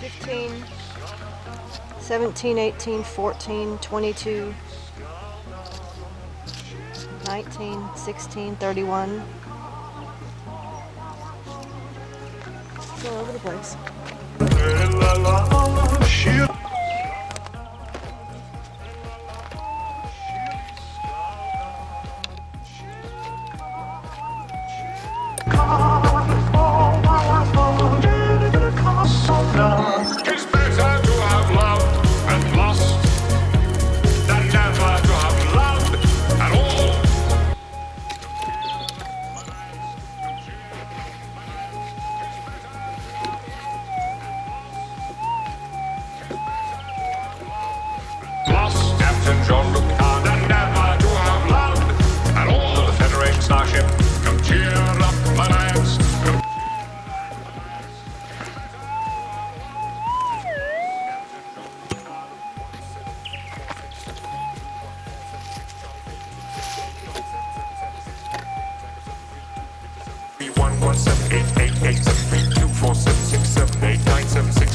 15, 17, 18, 14, 22, 19, 16, 31. It's all over the place. One seven eight eight eight seven three two four seven six seven eight nine seven